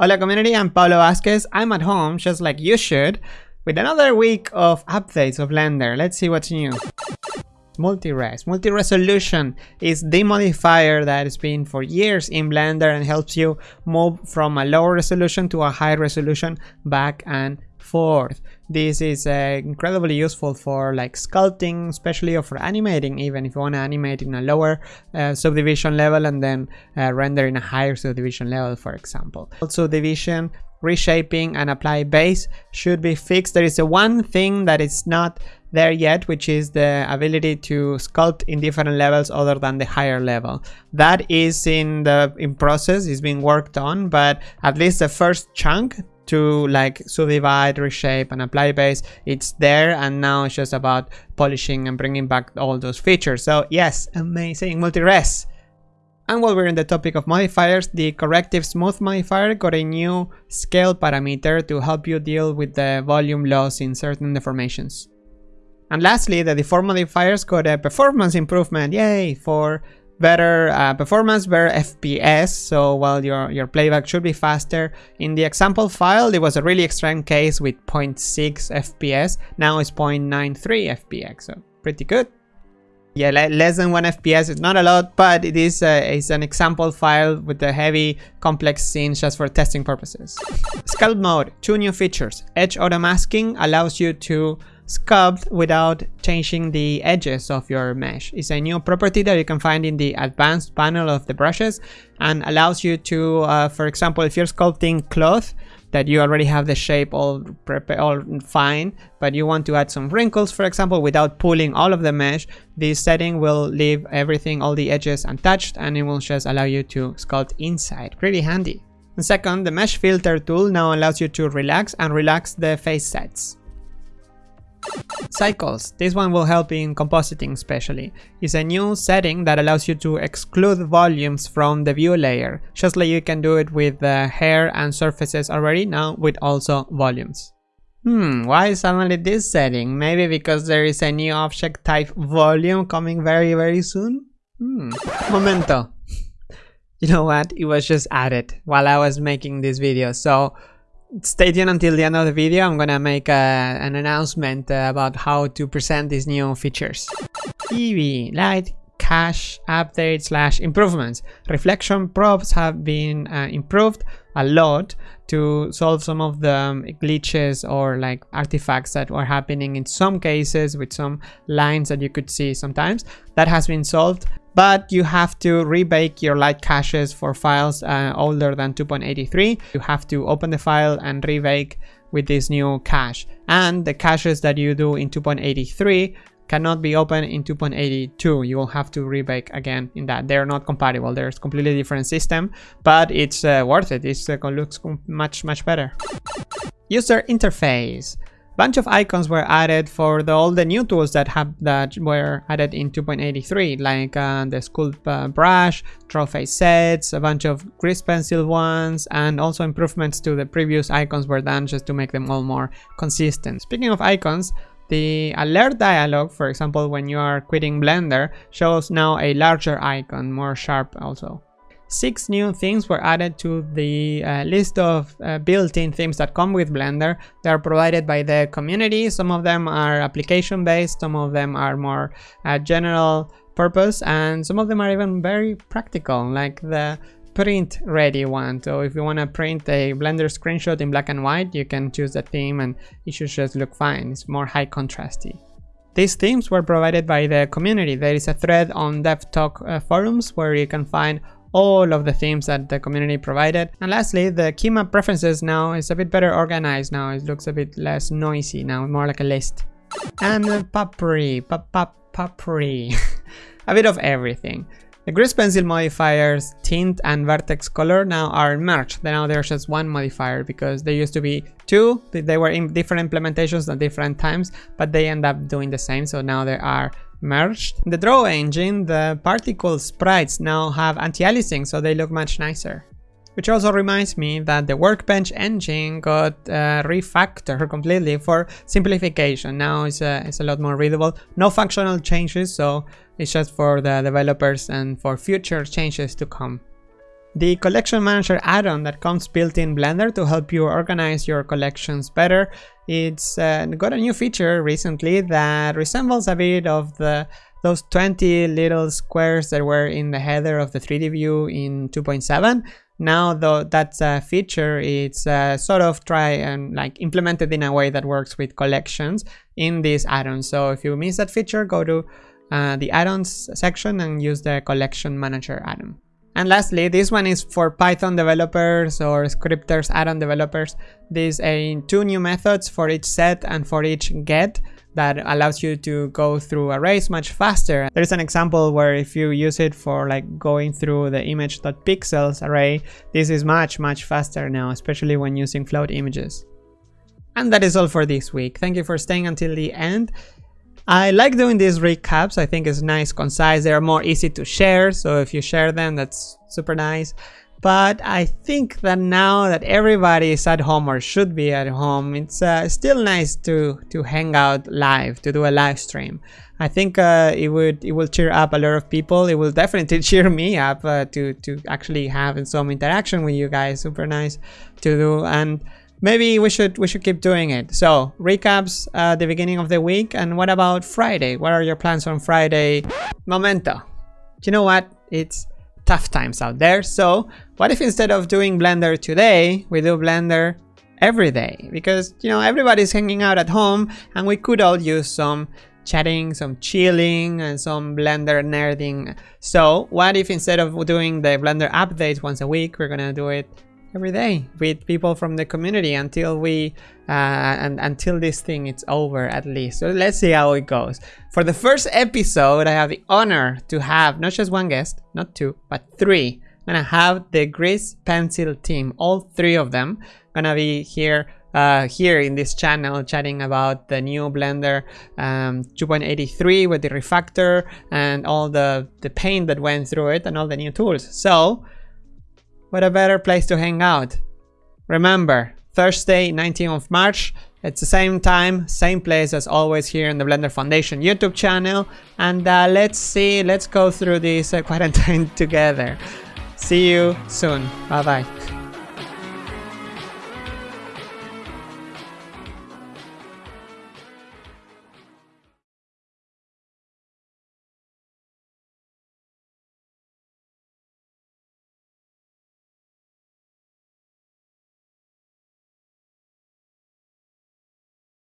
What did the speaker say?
Hola community, I'm Pablo Vazquez. I'm at home, just like you should, with another week of updates of Blender. Let's see what's new. Multi-res. Multi-resolution is the modifier that has been for years in Blender and helps you move from a lower resolution to a high resolution back and forth. This is uh, incredibly useful for like sculpting, especially or for animating even if you want to animate in a lower uh, subdivision level and then uh, render in a higher subdivision level for example. Also division, reshaping and apply base should be fixed. There is a one thing that is not there yet which is the ability to sculpt in different levels other than the higher level that is in the in process is being worked on but at least the first chunk to like subdivide, reshape and apply base. It's there and now it's just about polishing and bringing back all those features. So yes, amazing multi-res. And while we're in the topic of modifiers, the corrective smooth modifier got a new scale parameter to help you deal with the volume loss in certain deformations. And lastly, the deform modifiers got a performance improvement, yay, for better uh, performance, better FPS, so while your, your playback should be faster. In the example file, it was a really extreme case with 0.6 FPS, now it's 0.93 FPS, so pretty good. Yeah, less than 1 FPS is not a lot, but it is a, it's an example file with the heavy complex scenes just for testing purposes. Sculpt mode, two new features. Edge auto masking allows you to sculpt without changing the edges of your mesh. It's a new property that you can find in the advanced panel of the brushes and allows you to, uh, for example, if you're sculpting cloth, that you already have the shape all, all fine, but you want to add some wrinkles, for example, without pulling all of the mesh, this setting will leave everything, all the edges untouched, and it will just allow you to sculpt inside. Pretty handy. And second, the mesh filter tool now allows you to relax and relax the face sets. Cycles. This one will help in compositing especially. It's a new setting that allows you to exclude volumes from the view layer, just like you can do it with the hair and surfaces already, now with also volumes. Hmm, why suddenly this setting? Maybe because there is a new object type volume coming very very soon? Hmm, momento. You know what? It was just added while I was making this video, so stay tuned until the end of the video. I'm gonna make a, an announcement uh, about how to present these new features. Eevee, light, cache, update slash improvements. Reflection probes have been uh, improved a lot to solve some of the um, glitches or like artifacts that were happening in some cases with some lines that you could see sometimes. That has been solved but you have to rebake your light caches for files uh, older than 2.83. You have to open the file and rebake with this new cache. And the caches that you do in 2.83 cannot be opened in 2.82 you will have to rebake again in that. They're not compatible. There's completely different system but it's uh, worth it. It uh, looks much much better. User interface bunch of icons were added for the, all the new tools that have that were added in 2.83 like uh, the sculpt uh, brush face sets a bunch of grease pencil ones and also improvements to the previous icons were done just to make them all more consistent speaking of icons the alert dialog, for example, when you are quitting Blender, shows now a larger icon, more sharp also. Six new themes were added to the uh, list of uh, built-in themes that come with Blender. They are provided by the community. Some of them are application-based, some of them are more uh, general purpose, and some of them are even very practical, like the print ready one. So if you want to print a Blender screenshot in black and white, you can choose the theme and it should just look fine. It's more high contrasty. These themes were provided by the community. There is a thread on DevTalk uh, forums where you can find all of the themes that the community provided. And lastly, the key map preferences now is a bit better organized now. It looks a bit less noisy now, more like a list. And the Papri, Papri. a bit of everything. The grease pencil modifiers, tint and vertex color now are merged. Now there's just one modifier because there used to be two. They were in different implementations at different times, but they end up doing the same. So now there are merged. In the draw engine, the particle sprites now have anti-aliasing, so they look much nicer. Which also reminds me that the Workbench engine got uh, refactored completely for simplification. Now it's a, it's a lot more readable. No functional changes, so it's just for the developers and for future changes to come. The collection manager add-on that comes built in blender to help you organize your collections better. It's uh, got a new feature recently that resembles a bit of the those 20 little squares that were in the header of the 3d view in 2.7 now though that uh, feature it's uh, sort of try and like implemented in a way that works with collections in this add-on. So if you miss that feature go to uh, the add-ons section and use the collection manager add-on and lastly, this one is for Python developers or scripters, add-on developers. These a two new methods for each set and for each get that allows you to go through arrays much faster. There's an example where if you use it for like going through the image.pixels array, this is much, much faster now, especially when using float images. And that is all for this week. Thank you for staying until the end. I like doing these recaps. I think it's nice, concise. They are more easy to share. So if you share them, that's super nice. But I think that now that everybody is at home or should be at home, it's uh, still nice to to hang out live, to do a live stream. I think uh, it would it will cheer up a lot of people. It will definitely cheer me up uh, to to actually have some interaction with you guys. Super nice to do and maybe we should we should keep doing it. So recaps uh, the beginning of the week and what about friday? What are your plans on friday? Momento. You know what? It's tough times out there. So what if instead of doing blender today we do blender every day? Because you know everybody's hanging out at home and we could all use some chatting some chilling and some blender nerding. So what if instead of doing the blender updates once a week we're gonna do it every day with people from the community until we uh, and until this thing is over at least. So let's see how it goes. For the first episode i have the honor to have not just one guest not two but three. I'm gonna have the grease pencil team all three of them. Gonna be here uh, here in this channel chatting about the new blender um, 2.83 with the refactor and all the the paint that went through it and all the new tools. So what a better place to hang out. Remember, Thursday, 19th of March, it's the same time, same place as always here in the Blender Foundation YouTube channel. And uh, let's see, let's go through this uh, quarantine together. See you soon. Bye bye.